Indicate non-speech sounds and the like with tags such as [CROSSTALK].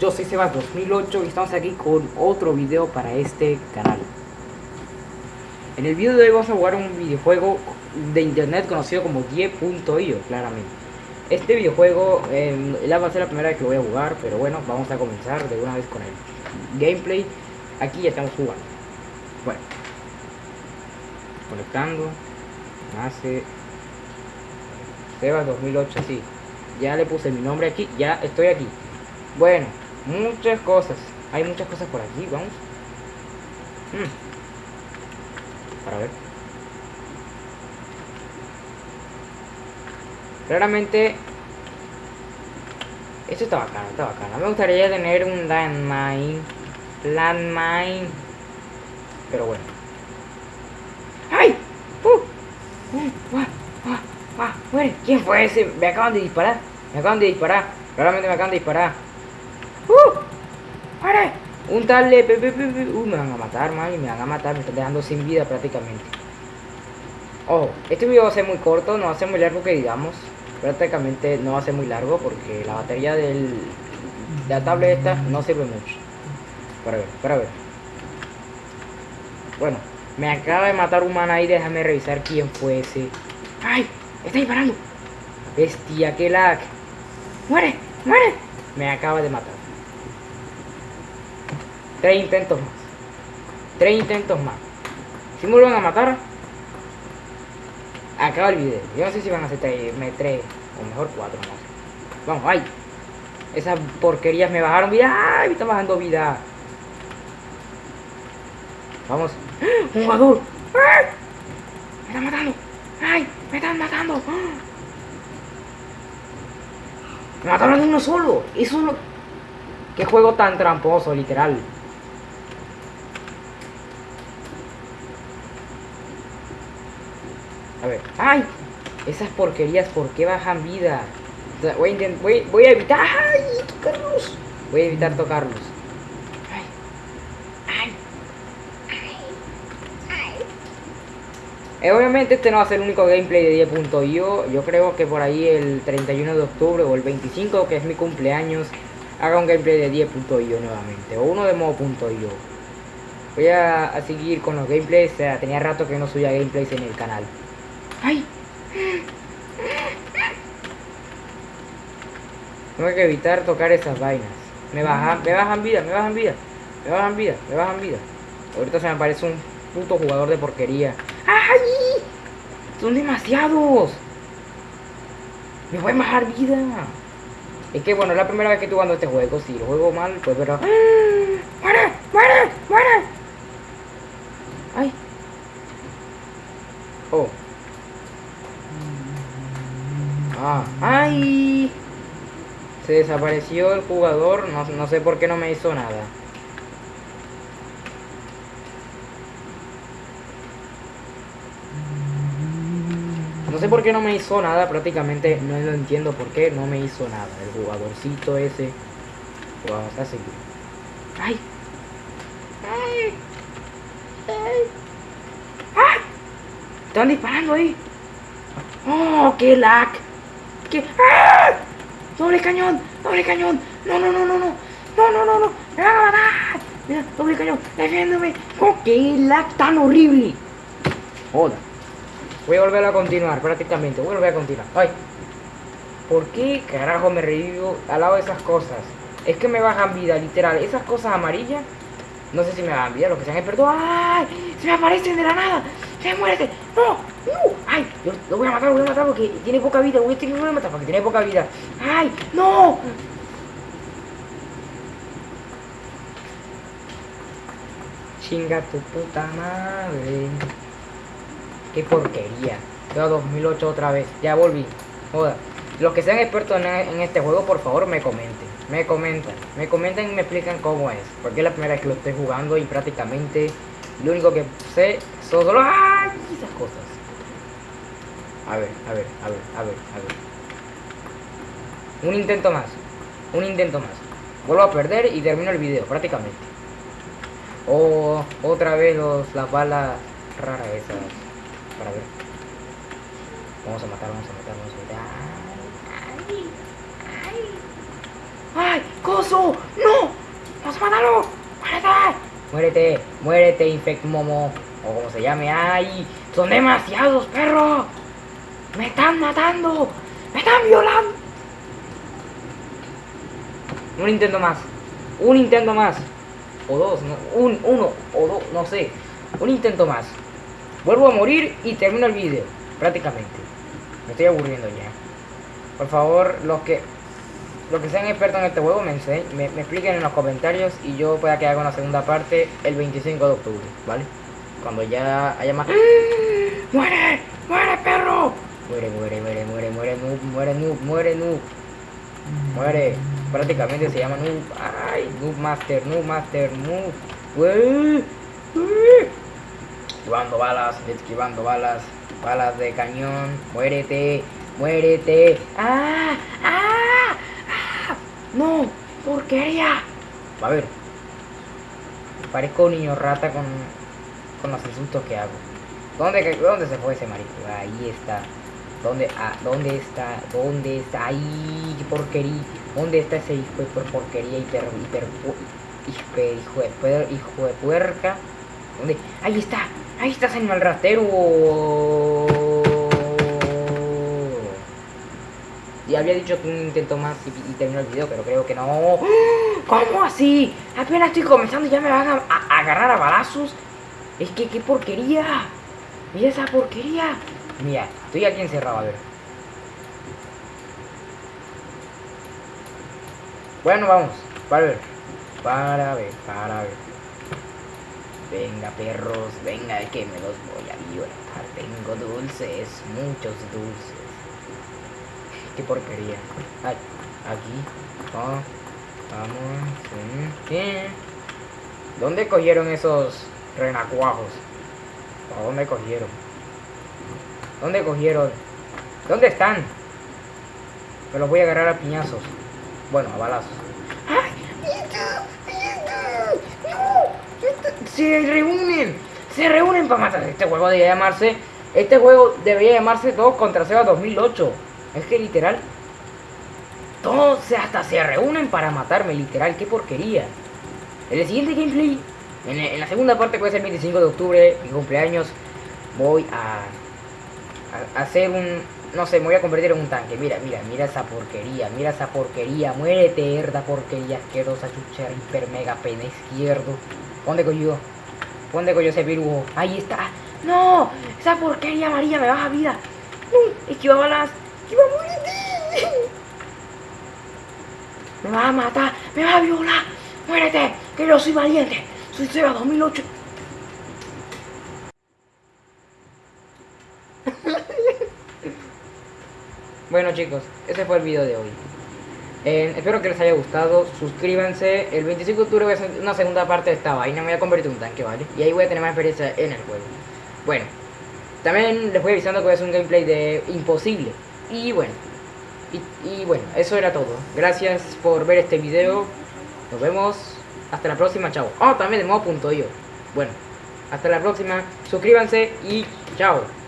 yo soy Sebas2008 y estamos aquí con otro video para este canal. En el video de hoy vamos a jugar un videojuego de internet conocido como 10.io, claramente. Este videojuego eh, va a ser la primera vez que lo voy a jugar, pero bueno, vamos a comenzar de una vez con el gameplay. Aquí ya estamos jugando. Bueno, conectando, nace Sebas 2008, sí. Ya le puse mi nombre aquí, ya estoy aquí. Bueno, muchas cosas. Hay muchas cosas por aquí, vamos. Hmm. Para ver. Claramente esto está bacano, está bacano. Me gustaría tener un landmine. Landmine. Pero bueno. ¡Ay! ¡Uh! ¡Uh! ¡Ah! ¡Ah! ¡Ah! ¡Muere! ¿Quién fue ese? Me acaban de disparar. Me acaban de disparar. Claramente me acaban de disparar. ¡Uh! ¡Muere! Un tal. Uh, me van a matar, man. Me van a matar. Me están dejando sin vida prácticamente. Oh, este video va a ser muy corto. No va a ser muy largo que digamos prácticamente no va a ser muy largo porque la batería del, de la tablet esta no sirve mucho. Para ver, para ver. Bueno, me acaba de matar un man ahí, déjame revisar quién fue ese. ¡Ay! ¡Está disparando! Bestia, qué lag. ¡Muere! ¡Muere! Me acaba de matar. Tres intentos más. Tres intentos más. Si me vuelven a matar, acaba el video. Yo no sé si van a hacer 3, 3 o mejor 4, no. Vamos, ay. Esas porquerías me bajaron vida. ¡Ay! Me está bajando vida. Vamos. ¡Un jugador! ¡Ay! Me están matando. ¡Ay! Me están matando. Me mataron uno solo. Eso es lo... Qué juego tan tramposo, literal. ¡Ay! Esas porquerías, ¿por qué bajan vida? Voy a, evitar... ¡Ay! Tocarlos. Voy a evitar tocarlos. ¡Ay! ¡Ay! Eh, obviamente este no va a ser el único gameplay de 10.io. Yo creo que por ahí el 31 de octubre o el 25, que es mi cumpleaños, haga un gameplay de 10.io nuevamente. O uno de modo.io. Voy a, a, seguir con los gameplays. O sea, tenía rato que no subía gameplays en el canal. ¡Ay! Tengo que evitar tocar esas vainas. Me bajan, me bajan vida, me bajan vida. Me bajan vida, me bajan vida. Ahorita se me aparece un puto jugador de porquería. ¡Ay! Son demasiados. Me voy a bajar vida. Es que bueno, es la primera vez que estoy jugando este juego. Si lo juego mal, pues pero. [GASPS] ¡Muere! ¡Muere! ¡Muere! ¡Ay! Oh. Se desapareció el jugador, no, no sé por qué no me hizo nada. No sé por qué no me hizo nada, prácticamente no entiendo por qué no me hizo nada. El jugadorcito ese. Vamos a seguir. ¡Ay! ¡Ay! ¡Ay! ¡Ah! Están disparando ahí. ¡Oh, qué lag! ¿Qué? ¡Ah! ¡Doble cañón! ¡Doble cañón! ¡No, no, no, no, no! ¡No, no, no, no! ¡Me van! ¡Mira, doble cañón! ¡Defiéndeme! ¡Oh, qué lag tan horrible! Hola. Voy a volver a continuar, prácticamente. Voy a volver a continuar. ¡Ay! ¿Por qué carajo me revivo al lado de esas cosas? Es que me bajan vida, literal. Esas cosas amarillas, no sé si me bajan vida, los que se han. ¡Ay! ¡Se me aparecen de la nada! ¡Se muérete! ¡No! ¡No! ¡Ay! Yo lo voy a matar, lo voy a matar porque tiene poca vida. Voy a tener que matar porque tiene poca vida. ¡Ay! ¡No! Chinga tu puta madre. Qué porquería. Yo 2008 otra vez. Ya volví. Joda. Los que sean expertos en, en, este juego, por favor, me comenten. Me comentan. Me comentan y me explican cómo es. Porque es la primera vez que lo estoy jugando y prácticamente lo único que sé son solo ¡ay! A ver, a ver, a ver, a ver, a ver. Un intento más. Un intento más. Vuelvo a perder y termino el video, prácticamente. O otra vez los, las balas raras esas. Para ver. Vamos a matar, vamos a matar, vamos a matar. Ay, ay. ¡Ay! ¡Coso! ¡No! ¡Vamos a matarlo! ¡Muérete! Muérete, muérete, Infect Momo. O como se llame. ¡Ay! ¡Son demasiados, perro! ¡Me están matando! ¡Me están violando! Un intento más. Un intento más. O dos, no, un, uno, o dos, no sé. Un intento más. Vuelvo a morir y termino el vídeo. Prácticamente. Me estoy aburriendo ya. Por favor, los que los que sean expertos en este juego me, me, me, expliquen en los comentarios y yo pueda que haga una segunda parte el 25 de octubre, ¿vale? Cuando ya haya más... ¡Muere! ¡Muere, perro! Muere, muere, muere, muere, muere, noob, muere, noob, muere, noob. Muere. Prácticamente se llama noob. ¡Ay! Noob master, noob master, noob. Balas, esquivando balas. Balas de cañón. Muérete, muérete. ¡Ah! ¡Ah! ¡Ah! ¡No! ¡Porquería! A ver. Parezco un niño rata con, con los insultos que hago. ¿Dónde, ¿Dónde se fue ese marico? Ahí está. ¿Dónde, ah, ¿Dónde está? ¿Dónde está? ¡Ay! ¡Qué porquería! ¿Dónde está ese hijo de porquería hiper, hiper, hiper, hijo de, hijo de puerca? ¿Dónde? ¡Ahí está! ¡Ahí está, señor ratero! Ya había dicho que un intento más y, y terminó el video, pero creo que no. ¿Cómo así? Apenas estoy comenzando y ya me van a, a agarrar a balazos. Es que qué porquería. Mira esa porquería. Mira, estoy aquí encerrado, a ver. Bueno, vamos. Para ver. Para ver, para ver. Venga, perros, venga, que me los voy a violar. Tengo dulces, muchos dulces. Qué porquería. Ay, aquí. Oh, vamos. ¿Qué? ¿Dónde cogieron esos renacuajos? ¿A dónde cogieron? ¿Dónde cogieron? ¿Dónde están? Me los voy a agarrar a piñazos. Bueno, a balazos. ¡Ay! ¡Se reúnen! ¡Se reúnen para matar! Este juego debería llamarse... Este juego debería llamarse Todos contra Seba 2008. Es que literal... Todos hasta se reúnen para matarme, literal. ¡Qué porquería! En el siguiente gameplay... En, la segunda parte, que a ser el 25 de octubre, mi cumpleaños, voy a hacer un... No sé, me voy a convertir en un tanque. Mira, mira, mira esa porquería. Mira esa porquería. Muérete, herda porquería asquerosa, chucha, hiper mega pene izquierdo. ¿Dónde cogió? ¿Dónde cogió ese virus? Ahí está. ¡No! Esa porquería amarilla me baja vida. ¡No! Esquiva balas. Esquiva, muérete. Me va a matar. Me va a violar. Muérete. Que yo soy valiente. Soy Seba 2008. Bueno chicos, ese fue el video de hoy. Eh, espero que les haya gustado. Suscríbanse. El 25 de octubre voy a hacer una segunda parte de esta vaina. Me voy a convertir en un tanque, ¿vale? Y ahí voy a tener más experiencia en el juego. Bueno, también les voy avisando que voy a un gameplay de imposible. Y bueno, y, bueno, eso era todo. Gracias por ver este video. Nos vemos. Hasta la próxima, chao. Oh, también de yo. Bueno, hasta la próxima. Suscríbanse y chao.